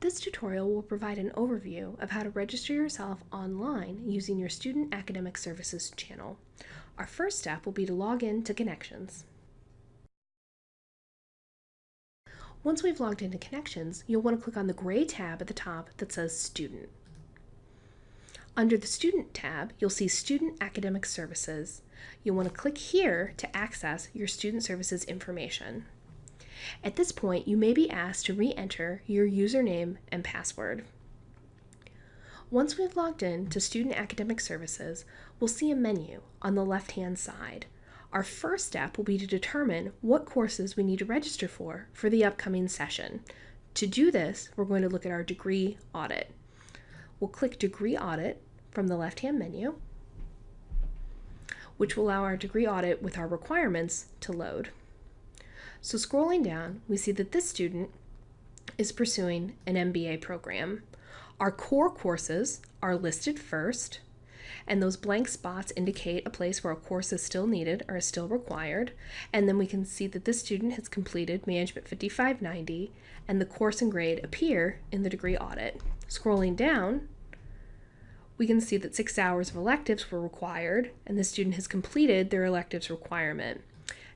This tutorial will provide an overview of how to register yourself online using your Student Academic Services channel. Our first step will be to log in to Connections. Once we've logged into Connections, you'll want to click on the gray tab at the top that says Student. Under the Student tab, you'll see Student Academic Services. You'll want to click here to access your student services information. At this point, you may be asked to re-enter your username and password. Once we've logged in to Student Academic Services, we'll see a menu on the left-hand side. Our first step will be to determine what courses we need to register for for the upcoming session. To do this, we're going to look at our degree audit. We'll click Degree Audit from the left-hand menu, which will allow our degree audit with our requirements to load. So scrolling down, we see that this student is pursuing an MBA program. Our core courses are listed first, and those blank spots indicate a place where a course is still needed or is still required. And then we can see that this student has completed Management 5590, and the course and grade appear in the degree audit. Scrolling down, we can see that six hours of electives were required, and the student has completed their electives requirement.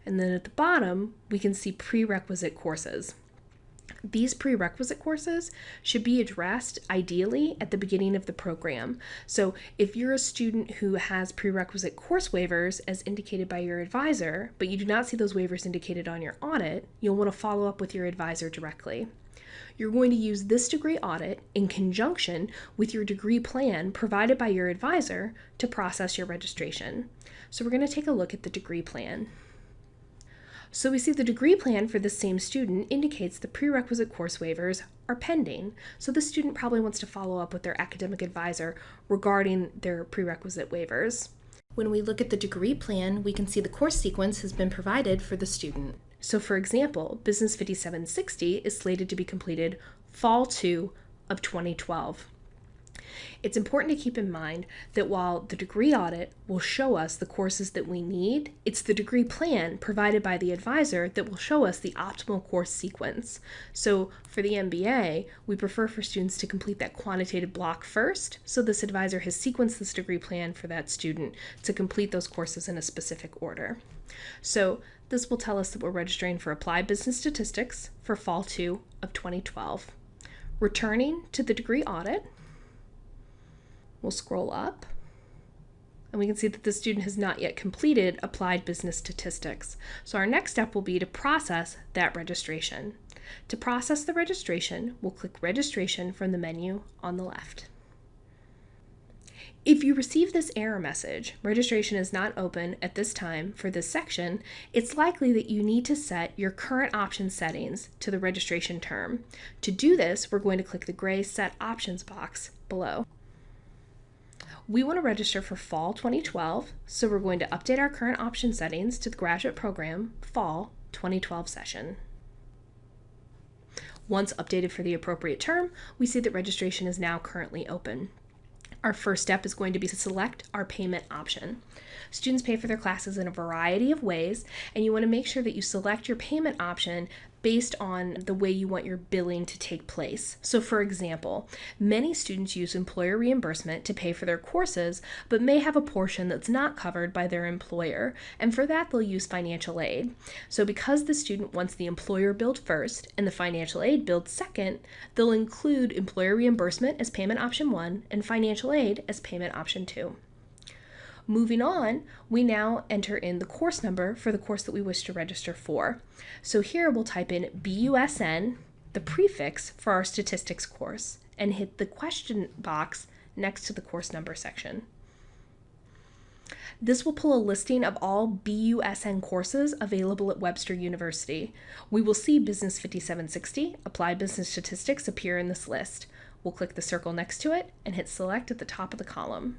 And then at the bottom, we can see prerequisite courses. These prerequisite courses should be addressed ideally at the beginning of the program. So, if you're a student who has prerequisite course waivers as indicated by your advisor, but you do not see those waivers indicated on your audit, you'll want to follow up with your advisor directly. You're going to use this degree audit in conjunction with your degree plan provided by your advisor to process your registration. So, we're going to take a look at the degree plan. So we see the degree plan for the same student indicates the prerequisite course waivers are pending, so the student probably wants to follow up with their academic advisor regarding their prerequisite waivers. When we look at the degree plan, we can see the course sequence has been provided for the student. So for example, Business 5760 is slated to be completed fall 2 of 2012. It's important to keep in mind that while the degree audit will show us the courses that we need, it's the degree plan provided by the advisor that will show us the optimal course sequence. So for the MBA, we prefer for students to complete that quantitative block first, so this advisor has sequenced this degree plan for that student to complete those courses in a specific order. So this will tell us that we're registering for Applied Business Statistics for Fall 2 of 2012. Returning to the degree audit, We'll scroll up and we can see that the student has not yet completed applied business statistics. So our next step will be to process that registration. To process the registration, we'll click registration from the menu on the left. If you receive this error message, registration is not open at this time for this section, it's likely that you need to set your current option settings to the registration term. To do this, we're going to click the gray Set Options box below. We want to register for fall 2012, so we're going to update our current option settings to the graduate program fall 2012 session. Once updated for the appropriate term, we see that registration is now currently open. Our first step is going to be to select our payment option. Students pay for their classes in a variety of ways, and you want to make sure that you select your payment option based on the way you want your billing to take place. So, for example, many students use employer reimbursement to pay for their courses, but may have a portion that's not covered by their employer, and for that they'll use financial aid. So, because the student wants the employer billed first and the financial aid billed second, they'll include employer reimbursement as payment option one and financial aid as payment option two. Moving on, we now enter in the course number for the course that we wish to register for. So here we'll type in BUSN, the prefix for our statistics course, and hit the question box next to the course number section. This will pull a listing of all BUSN courses available at Webster University. We will see Business 5760, Applied Business Statistics appear in this list. We'll click the circle next to it and hit select at the top of the column.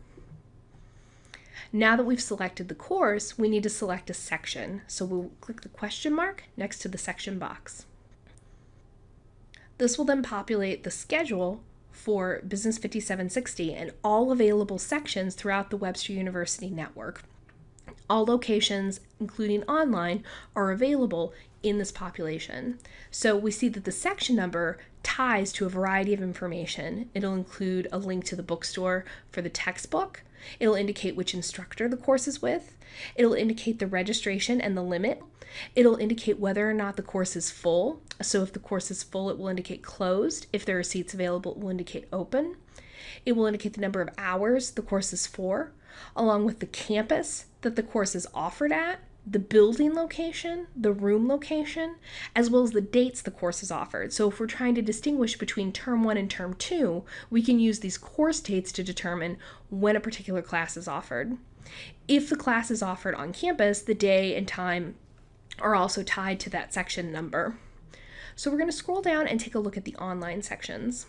Now that we've selected the course, we need to select a section. So we'll click the question mark next to the section box. This will then populate the schedule for Business 5760 and all available sections throughout the Webster University network. All locations, including online, are available in this population. So we see that the section number ties to a variety of information. It'll include a link to the bookstore for the textbook. It'll indicate which instructor the course is with. It'll indicate the registration and the limit. It'll indicate whether or not the course is full. So if the course is full, it will indicate closed. If there are seats available, it will indicate open. It will indicate the number of hours the course is for, along with the campus that the course is offered at, the building location, the room location, as well as the dates the course is offered. So if we're trying to distinguish between term one and term two, we can use these course dates to determine when a particular class is offered. If the class is offered on campus, the day and time are also tied to that section number. So we're going to scroll down and take a look at the online sections.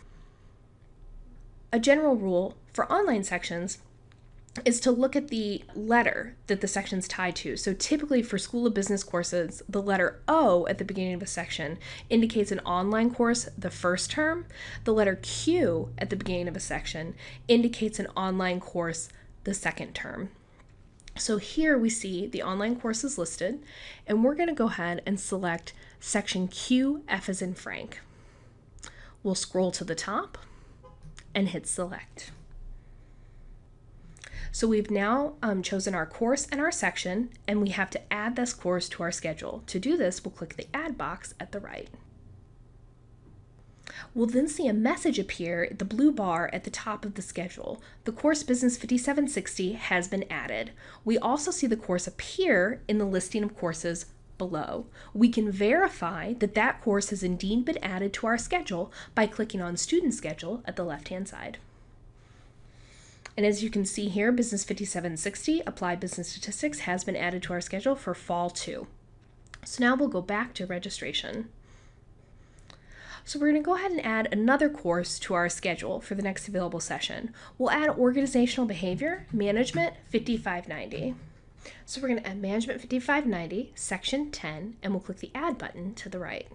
A general rule for online sections is to look at the letter that the section's tied to. So typically for School of Business courses, the letter O at the beginning of a section indicates an online course the first term. The letter Q at the beginning of a section indicates an online course the second term. So here we see the online courses listed, and we're going to go ahead and select section Q, F as in Frank. We'll scroll to the top and hit select. So we've now um, chosen our course and our section, and we have to add this course to our schedule. To do this, we'll click the Add box at the right. We'll then see a message appear at the blue bar at the top of the schedule. The course Business 5760 has been added. We also see the course appear in the listing of courses below. We can verify that that course has indeed been added to our schedule by clicking on Student Schedule at the left-hand side. And as you can see here, Business 5760, Applied Business Statistics, has been added to our schedule for Fall 2. So now we'll go back to registration. So we're going to go ahead and add another course to our schedule for the next available session. We'll add Organizational Behavior, Management 5590. So we're going to add Management 5590, Section 10, and we'll click the Add button to the right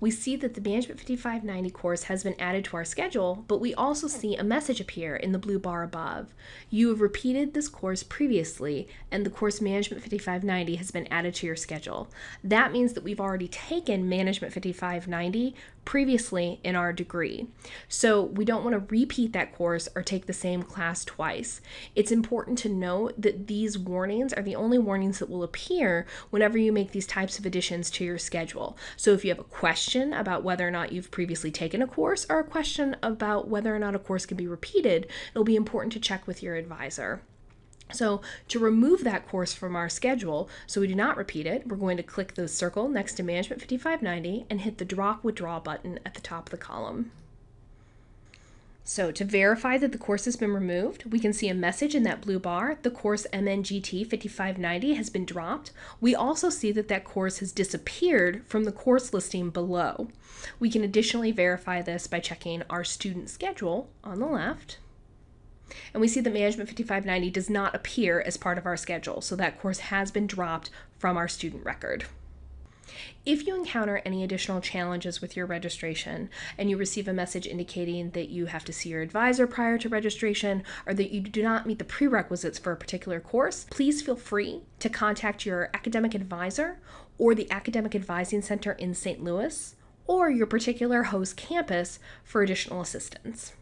we see that the Management 5590 course has been added to our schedule, but we also see a message appear in the blue bar above. You have repeated this course previously, and the course Management 5590 has been added to your schedule. That means that we've already taken Management 5590 previously in our degree. So we don't want to repeat that course or take the same class twice. It's important to note that these warnings are the only warnings that will appear whenever you make these types of additions to your schedule. So if you have a question about whether or not you've previously taken a course or a question about whether or not a course can be repeated, it'll be important to check with your advisor. So to remove that course from our schedule so we do not repeat it, we're going to click the circle next to Management 5590 and hit the Drop Withdraw button at the top of the column. So to verify that the course has been removed, we can see a message in that blue bar, the course MNGT 5590 has been dropped. We also see that that course has disappeared from the course listing below. We can additionally verify this by checking our student schedule on the left and we see that Management 5590 does not appear as part of our schedule, so that course has been dropped from our student record. If you encounter any additional challenges with your registration and you receive a message indicating that you have to see your advisor prior to registration or that you do not meet the prerequisites for a particular course, please feel free to contact your academic advisor or the Academic Advising Center in St. Louis or your particular host campus for additional assistance.